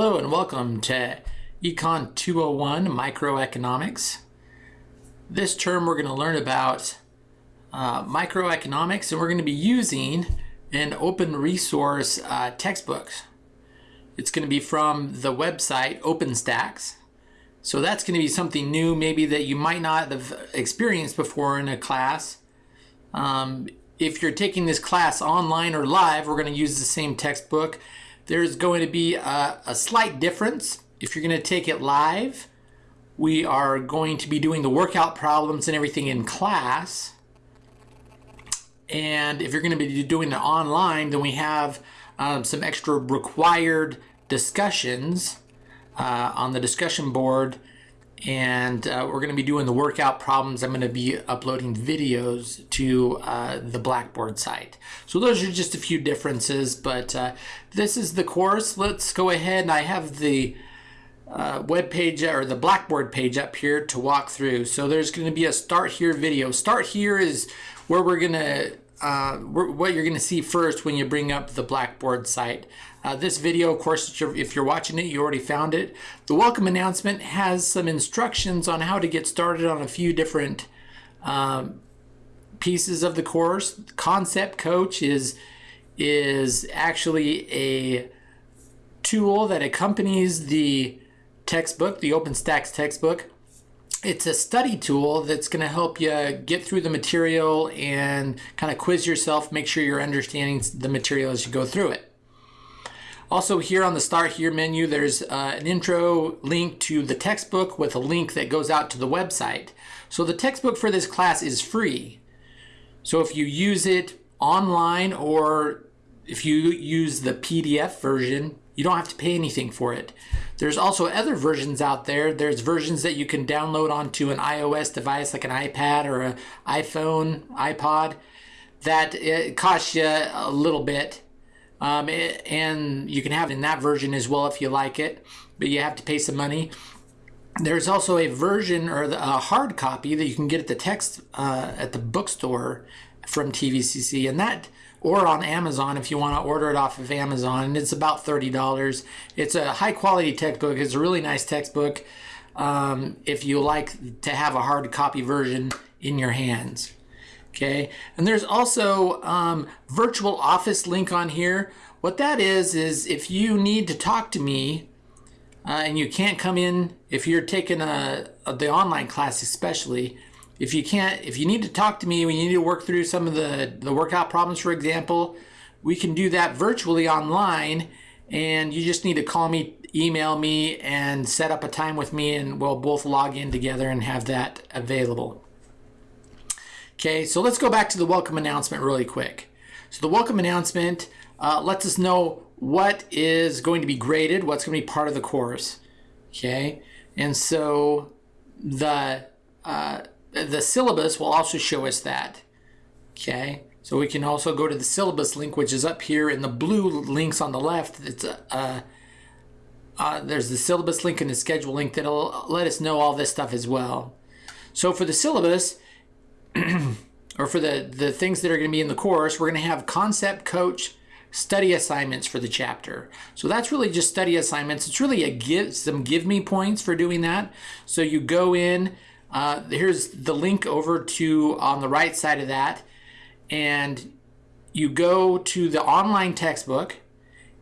Hello and welcome to Econ 201 Microeconomics. This term we're going to learn about uh, microeconomics and we're going to be using an open resource uh, textbook. It's going to be from the website OpenStax. So that's going to be something new maybe that you might not have experienced before in a class. Um, if you're taking this class online or live, we're going to use the same textbook there's going to be a, a slight difference. If you're going to take it live, we are going to be doing the workout problems and everything in class. And if you're going to be doing it online, then we have um, some extra required discussions uh, on the discussion board and uh, we're going to be doing the workout problems. I'm going to be uploading videos to uh, the Blackboard site. So those are just a few differences, but uh, this is the course. Let's go ahead and I have the uh, web page or the Blackboard page up here to walk through. So there's going to be a start here video. Start here is where we're going to uh, what you're going to see first when you bring up the Blackboard site. Uh, this video, of course, if you're, watching it, you already found it. The welcome announcement has some instructions on how to get started on a few different um, pieces of the course. Concept Coach is, is actually a tool that accompanies the textbook, the OpenStax textbook it's a study tool that's going to help you get through the material and kind of quiz yourself, make sure you're understanding the material as you go through it. Also here on the Start Here menu, there's uh, an intro link to the textbook with a link that goes out to the website. So the textbook for this class is free. So if you use it online or if you use the PDF version, you don't have to pay anything for it. There's also other versions out there. There's versions that you can download onto an iOS device like an iPad or an iPhone, iPod that it costs you a little bit. Um, it, and you can have it in that version as well if you like it, but you have to pay some money. There's also a version or the, a hard copy that you can get at the text uh, at the bookstore from TVCC, and that or on Amazon if you want to order it off of Amazon. And it's about $30. It's a high quality textbook. It's a really nice textbook um, if you like to have a hard copy version in your hands. Okay, and there's also um, virtual office link on here. What that is, is if you need to talk to me uh, and you can't come in, if you're taking a, a the online class especially, if you can't, if you need to talk to me, we need to work through some of the, the workout problems, for example, we can do that virtually online and you just need to call me, email me and set up a time with me and we'll both log in together and have that available. Okay, so let's go back to the welcome announcement really quick. So the welcome announcement uh, lets us know what is going to be graded, what's going to be part of the course. Okay, and so the uh, the syllabus will also show us that. Okay, so we can also go to the syllabus link, which is up here in the blue links on the left. It's a, uh, uh, there's the syllabus link and the schedule link that'll let us know all this stuff as well. So for the syllabus, or for the, the things that are going to be in the course, we're going to have concept coach study assignments for the chapter. So that's really just study assignments. It's really a give some give me points for doing that. So you go in, uh, here's the link over to on the right side of that. And you go to the online textbook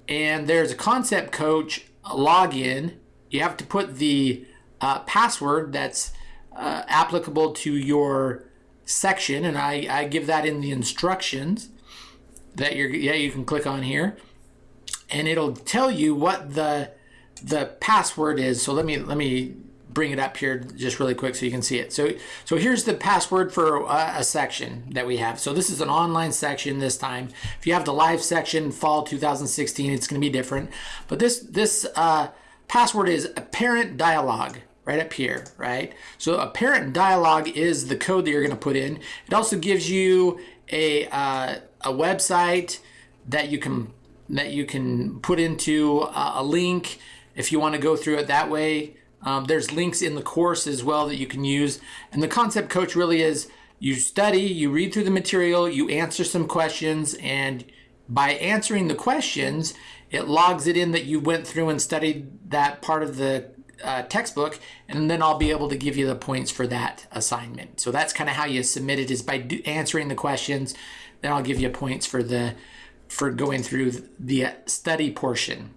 and there's a concept coach login. You have to put the uh, password that's uh, applicable to your section. And I, I give that in the instructions that you're, yeah, you can click on here and it'll tell you what the, the password is. So let me, let me bring it up here just really quick so you can see it. So, so here's the password for a, a, section that we have. So this is an online section this time. If you have the live section fall 2016, it's going to be different. But this, this uh, password is apparent dialogue right up here, right? So apparent dialogue is the code that you're going to put in. It also gives you a, uh, a website that you can that you can put into a, a link if you want to go through it that way. Um, there's links in the course as well that you can use. And the concept coach really is you study, you read through the material, you answer some questions, and by answering the questions, it logs it in that you went through and studied that part of the uh, textbook, and then I'll be able to give you the points for that assignment. So that's kind of how you submit it is by answering the questions. Then I'll give you points for the for going through the study portion.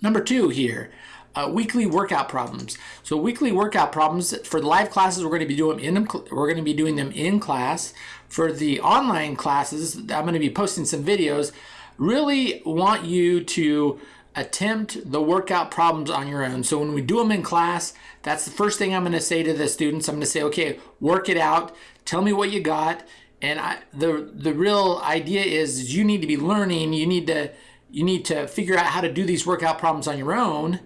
Number two here, uh, weekly workout problems. So weekly workout problems for the live classes, we're going to be doing in we're going to be doing them in class. For the online classes, I'm going to be posting some videos. Really want you to attempt the workout problems on your own. So when we do them in class, that's the first thing I'm going to say to the students. I'm going to say, okay, work it out. Tell me what you got. And I, the the real idea is you need to be learning. You need to you need to figure out how to do these workout problems on your own,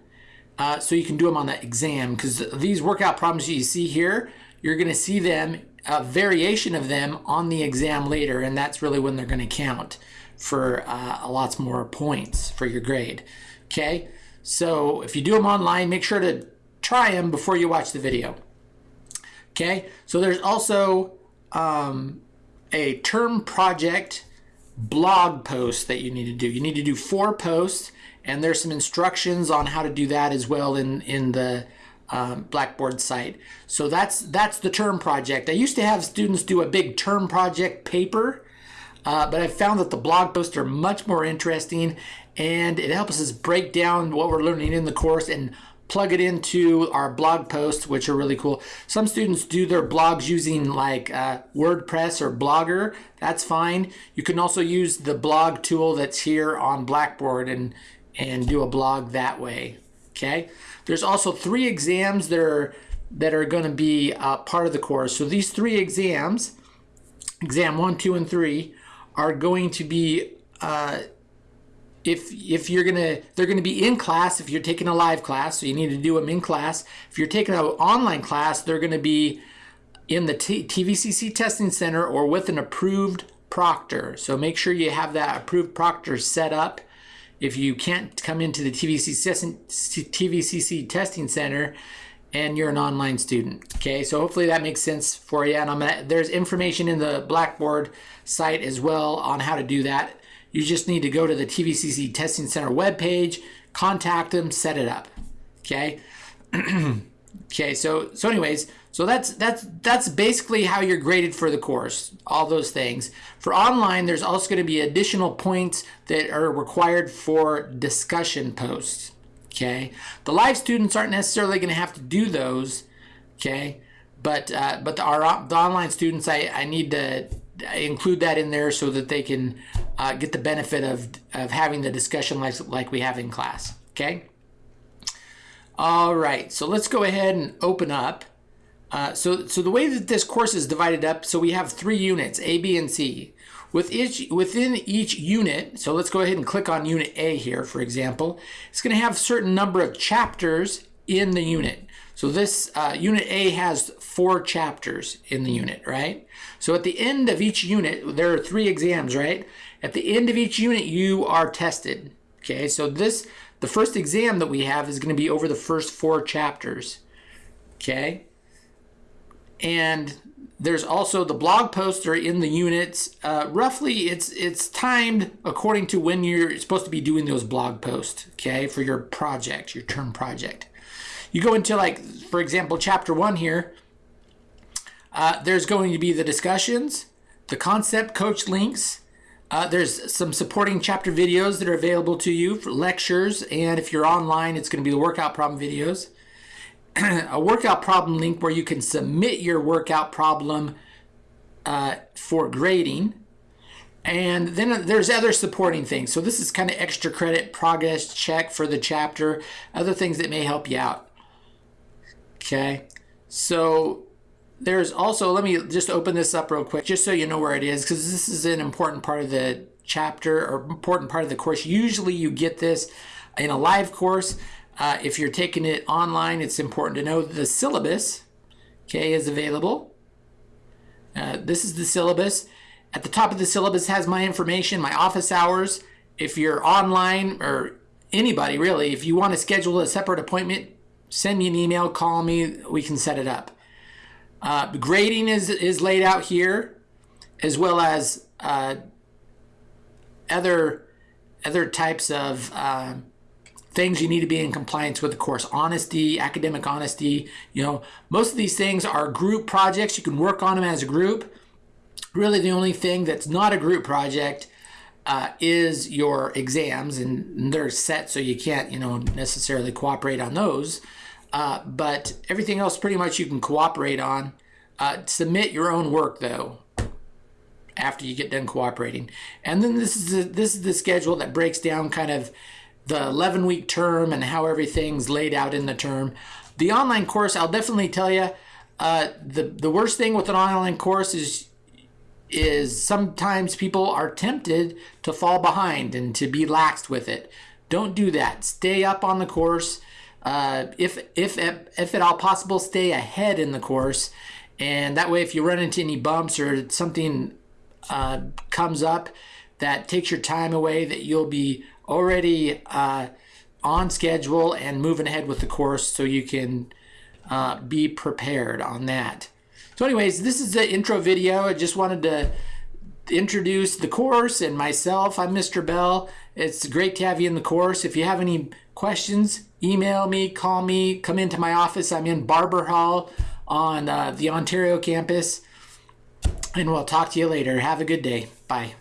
uh, so you can do them on the exam. Because these workout problems you see here, you're going to see them a variation of them on the exam later, and that's really when they're going to count for uh, lots more points for your grade. Okay, so if you do them online, make sure to try them before you watch the video. Okay, so there's also um, a term project blog post that you need to do. You need to do four posts, and there's some instructions on how to do that as well in in the um, Blackboard site. So that's that's the term project. I used to have students do a big term project paper, uh, but I found that the blog posts are much more interesting, and it helps us break down what we're learning in the course and plug it into our blog posts, which are really cool. Some students do their blogs using like uh, WordPress or Blogger. That's fine. You can also use the blog tool that's here on Blackboard and, and do a blog that way. Okay. There's also three exams that are, that are going to be uh, part of the course. So these three exams, exam one, two, and three, are going to be uh, if if you're gonna they're gonna be in class if you're taking a live class so you need to do them in class if you're taking an online class they're gonna be in the T tvcc testing center or with an approved proctor so make sure you have that approved proctor set up if you can't come into the tvcc, TVCC testing center and you're an online student okay so hopefully that makes sense for you and I'm gonna, there's information in the blackboard site as well on how to do that you just need to go to the TVCC Testing Center webpage, contact them, set it up. Okay. okay. So so anyways, so that's that's that's basically how you're graded for the course. All those things. For online, there's also going to be additional points that are required for discussion posts. Okay. The live students aren't necessarily going to have to do those. Okay. But uh, but the, our the online students, I I need to include that in there so that they can uh, get the benefit of, of having the discussion like, like we have in class, okay? All right, so let's go ahead and open up. Uh, so, so the way that this course is divided up, so we have three units, A, B, and C. With each, within each unit, so let's go ahead and click on Unit A here, for example. It's going to have a certain number of chapters in the unit. So this uh, Unit A has four chapters in the unit, right? So at the end of each unit, there are three exams, right? At the end of each unit, you are tested. Okay, so this, the first exam that we have is going to be over the first four chapters. Okay, and there's also the blog posts are in the units. Uh, roughly, it's it's timed according to when you're supposed to be doing those blog posts. Okay, for your project, your term project. You go into like, for example, chapter one here. Uh, there's going to be the discussions, the concept coach links, uh, there's some supporting chapter videos that are available to you for lectures, and if you're online, it's going to be the workout problem videos. a workout problem link where you can submit your workout problem uh, for grading. And then there's other supporting things. So this is kind of extra credit progress check for the chapter, other things that may help you out. Okay, so there's also, let me just open this up real quick, just so you know where it is, because this is an important part of the chapter or important part of the course. Usually you get this in a live course. Uh, if you're taking it online, it's important to know the syllabus, okay, is available. Uh, this is the syllabus. At the top of the syllabus has my information, my office hours. If you're online or anybody really, if you want to schedule a separate appointment, send me an email, call me, we can set it up. Uh, grading is, is laid out here, as well as uh, other other types of uh, things you need to be in compliance with, of course, honesty, academic honesty. You know, most of these things are group projects. You can work on them as a group. Really, the only thing that's not a group project uh, is your exams, and they're set so you can't, you know, necessarily cooperate on those. Uh, but everything else, pretty much, you can cooperate on. Uh, submit your own work, though after you get done cooperating. And then this is the, this is the schedule that breaks down kind of the 11 week term and how everything's laid out in the term. The online course, I'll definitely tell you, uh, the the worst thing with an online course is is sometimes people are tempted to fall behind and to be laxed with it. Don't do that. Stay up on the course. Uh, if if if at all possible, stay ahead in the course, and that way, if you run into any bumps or something uh, comes up that takes your time away, that you'll be already uh, on schedule and moving ahead with the course so you can uh, be prepared on that. So anyways, this is the intro video. I just wanted to introduce the course and myself. I'm Mr. Bell. It's great to have you in the course. If you have any questions, email me, call me, come into my office. I'm in Barber Hall on uh, the Ontario campus. And we'll talk to you later. Have a good day. Bye.